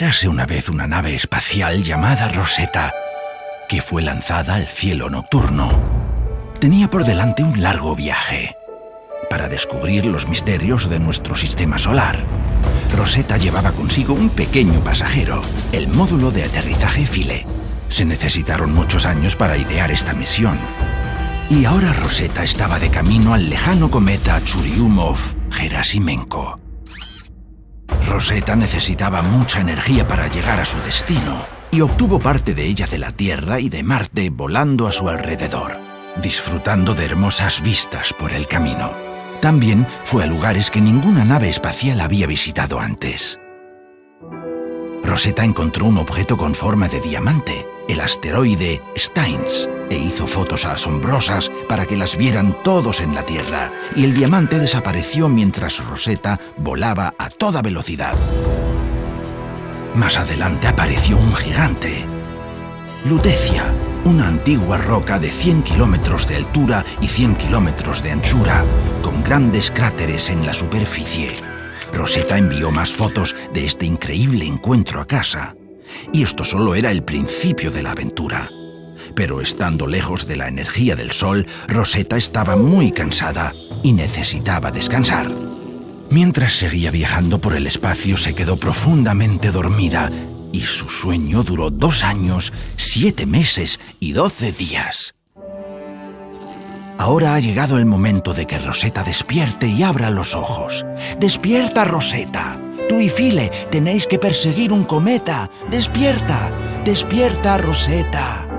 Érase una vez una nave espacial llamada Rosetta, que fue lanzada al cielo nocturno. Tenía por delante un largo viaje para descubrir los misterios de nuestro sistema solar. Rosetta llevaba consigo un pequeño pasajero, el módulo de aterrizaje Philae. Se necesitaron muchos años para idear esta misión. Y ahora Rosetta estaba de camino al lejano cometa Churyumov-Gerasimenko. Rosetta necesitaba mucha energía para llegar a su destino y obtuvo parte de ella de la Tierra y de Marte volando a su alrededor, disfrutando de hermosas vistas por el camino. También fue a lugares que ninguna nave espacial había visitado antes. Rosetta encontró un objeto con forma de diamante, el asteroide Steins, e hizo fotos asombrosas para que las vieran todos en la Tierra, y el diamante desapareció mientras Rosetta volaba a toda velocidad. Más adelante apareció un gigante, Lutecia, una antigua roca de 100 kilómetros de altura y 100 kilómetros de anchura, con grandes cráteres en la superficie. Rosetta envió más fotos de este increíble encuentro a casa. Y esto solo era el principio de la aventura. Pero estando lejos de la energía del sol, Rosetta estaba muy cansada y necesitaba descansar. Mientras seguía viajando por el espacio, se quedó profundamente dormida y su sueño duró dos años, siete meses y doce días. Ahora ha llegado el momento de que Rosetta despierte y abra los ojos. ¡Despierta, Rosetta! Tú y File tenéis que perseguir un cometa. ¡Despierta! ¡Despierta, Rosetta!